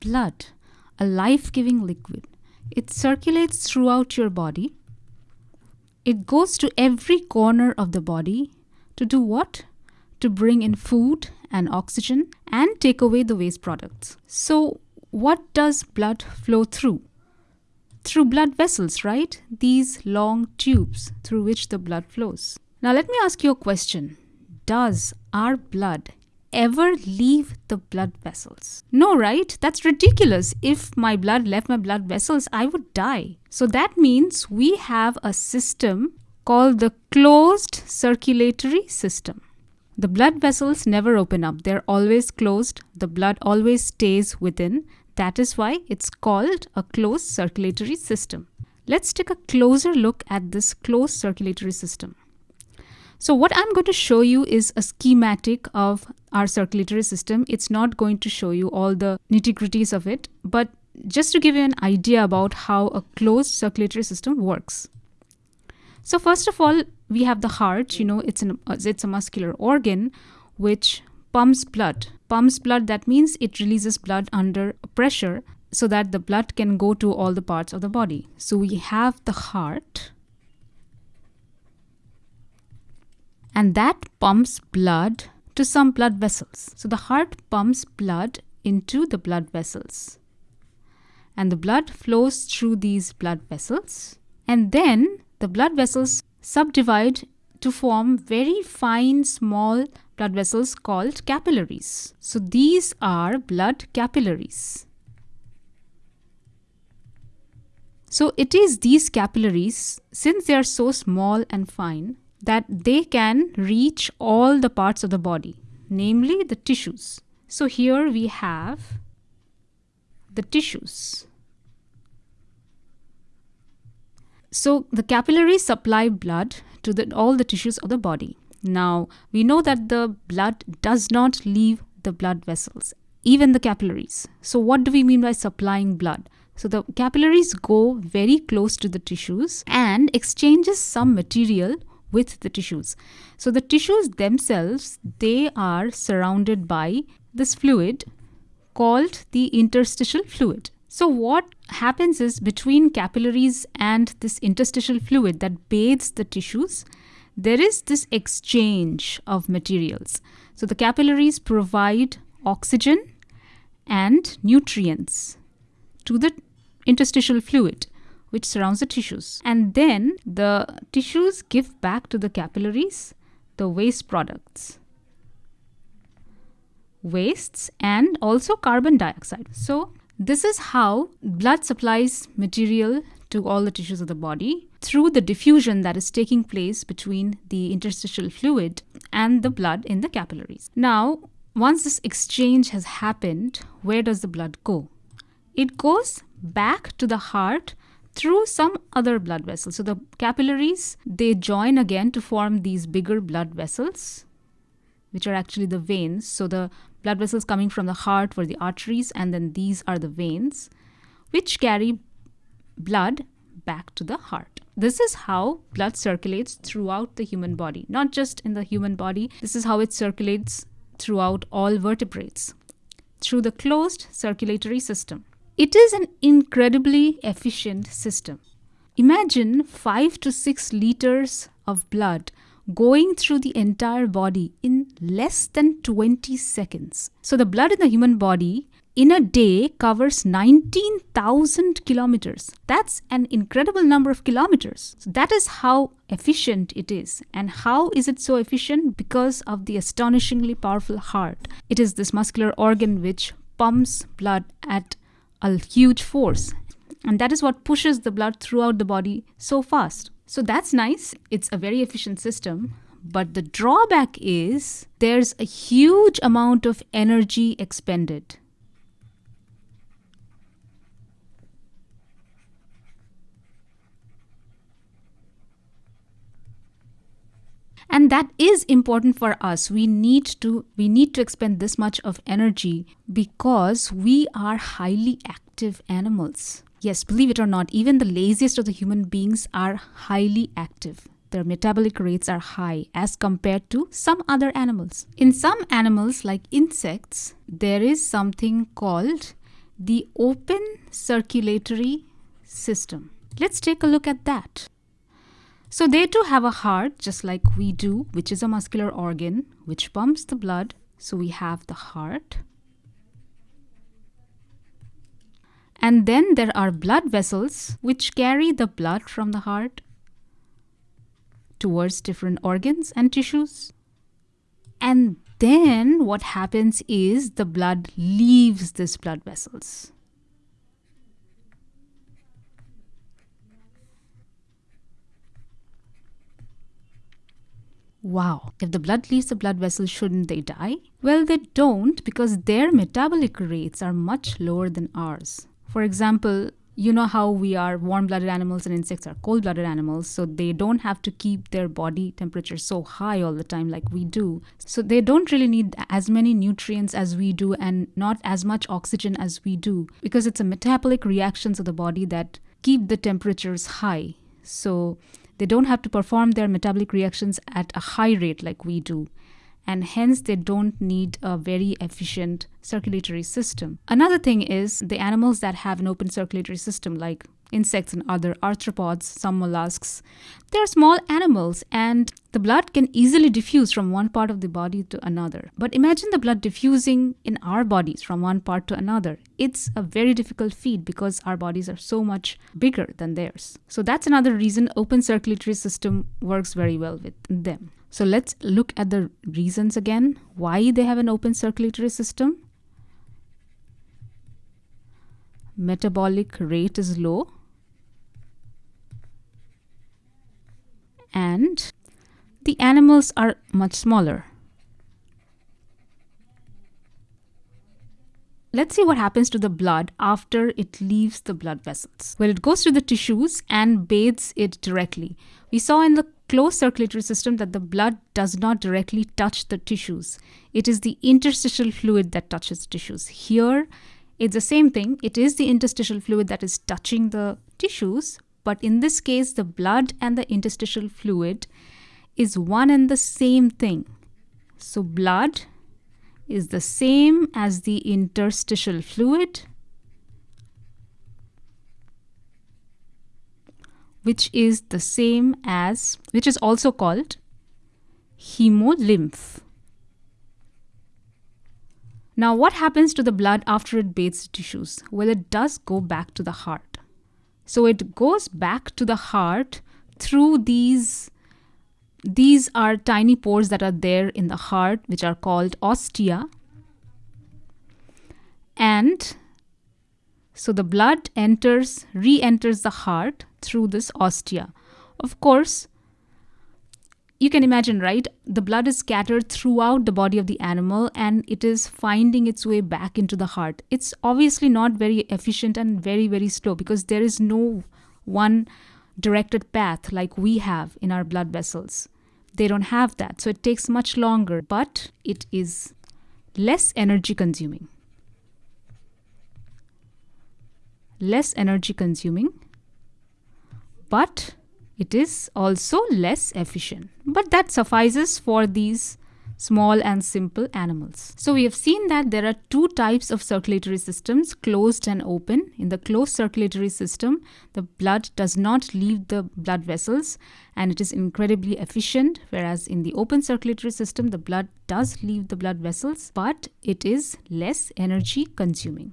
blood, a life giving liquid. It circulates throughout your body. It goes to every corner of the body to do what? To bring in food and oxygen and take away the waste products. So, what does blood flow through? Through blood vessels, right? These long tubes through which the blood flows. Now, let me ask you a question Does our blood ever leave the blood vessels? No, right? That's ridiculous. If my blood left my blood vessels, I would die. So that means we have a system called the closed circulatory system. The blood vessels never open up, they're always closed. The blood always stays within. That is why it's called a closed circulatory system. Let's take a closer look at this closed circulatory system. So what I'm going to show you is a schematic of our circulatory system. It's not going to show you all the nitty-gritties of it, but just to give you an idea about how a closed circulatory system works. So first of all, we have the heart, you know, it's an uh, it's a muscular organ which pumps blood. Pumps blood that means it releases blood under pressure so that the blood can go to all the parts of the body. So we have the heart and that pumps blood to some blood vessels. So the heart pumps blood into the blood vessels. And the blood flows through these blood vessels. And then the blood vessels subdivide to form very fine small blood vessels called capillaries. So these are blood capillaries. So it is these capillaries, since they are so small and fine, that they can reach all the parts of the body, namely the tissues. So here we have the tissues. So the capillaries supply blood to the, all the tissues of the body. Now we know that the blood does not leave the blood vessels, even the capillaries. So what do we mean by supplying blood? So the capillaries go very close to the tissues and exchanges some material with the tissues. So the tissues themselves, they are surrounded by this fluid called the interstitial fluid. So what happens is between capillaries and this interstitial fluid that bathes the tissues, there is this exchange of materials. So the capillaries provide oxygen and nutrients to the interstitial fluid which surrounds the tissues. And then the tissues give back to the capillaries the waste products, wastes, and also carbon dioxide. So, this is how blood supplies material to all the tissues of the body through the diffusion that is taking place between the interstitial fluid and the blood in the capillaries. Now, once this exchange has happened, where does the blood go? It goes back to the heart through some other blood vessels. So the capillaries, they join again to form these bigger blood vessels, which are actually the veins. So the blood vessels coming from the heart were the arteries, and then these are the veins, which carry blood back to the heart. This is how blood circulates throughout the human body, not just in the human body. This is how it circulates throughout all vertebrates through the closed circulatory system. It is an incredibly efficient system. Imagine 5 to 6 liters of blood going through the entire body in less than 20 seconds. So, the blood in the human body in a day covers 19,000 kilometers. That's an incredible number of kilometers. So that is how efficient it is. And how is it so efficient? Because of the astonishingly powerful heart. It is this muscular organ which pumps blood at a huge force. And that is what pushes the blood throughout the body so fast. So that's nice. It's a very efficient system. But the drawback is there's a huge amount of energy expended. And that is important for us we need to we need to expend this much of energy because we are highly active animals yes believe it or not even the laziest of the human beings are highly active their metabolic rates are high as compared to some other animals in some animals like insects there is something called the open circulatory system. Let's take a look at that. So they too have a heart just like we do, which is a muscular organ which pumps the blood. So we have the heart. And then there are blood vessels which carry the blood from the heart towards different organs and tissues. And then what happens is the blood leaves these blood vessels. Wow, if the blood leaves the blood vessels, shouldn't they die? Well, they don't because their metabolic rates are much lower than ours. For example, you know how we are warm blooded animals and insects are cold blooded animals, so they don't have to keep their body temperature so high all the time like we do. So they don't really need as many nutrients as we do and not as much oxygen as we do because it's a metabolic reactions of the body that keep the temperatures high. So they don't have to perform their metabolic reactions at a high rate like we do and hence they don't need a very efficient circulatory system. Another thing is the animals that have an open circulatory system, like insects and other arthropods, some mollusks, they're small animals and the blood can easily diffuse from one part of the body to another. But imagine the blood diffusing in our bodies from one part to another. It's a very difficult feat because our bodies are so much bigger than theirs. So that's another reason open circulatory system works very well with them. So let's look at the reasons again why they have an open circulatory system. Metabolic rate is low and animals are much smaller. Let's see what happens to the blood after it leaves the blood vessels. Well, it goes to the tissues and bathes it directly. We saw in the closed circulatory system that the blood does not directly touch the tissues. It is the interstitial fluid that touches tissues. Here, it's the same thing. It is the interstitial fluid that is touching the tissues, but in this case, the blood and the interstitial fluid is one and the same thing. So, blood is the same as the interstitial fluid, which is the same as, which is also called hemolymph. Now, what happens to the blood after it bathes tissues? Well, it does go back to the heart. So it goes back to the heart through these these are tiny pores that are there in the heart, which are called ostia. And so the blood enters, re enters the heart through this ostia. Of course, you can imagine, right? The blood is scattered throughout the body of the animal and it is finding its way back into the heart. It's obviously not very efficient and very, very slow because there is no one directed path like we have in our blood vessels. They don't have that. So it takes much longer, but it is less energy consuming. Less energy consuming, but it is also less efficient. But that suffices for these small and simple animals. So we have seen that there are two types of circulatory systems, closed and open. In the closed circulatory system, the blood does not leave the blood vessels and it is incredibly efficient, whereas in the open circulatory system, the blood does leave the blood vessels, but it is less energy consuming.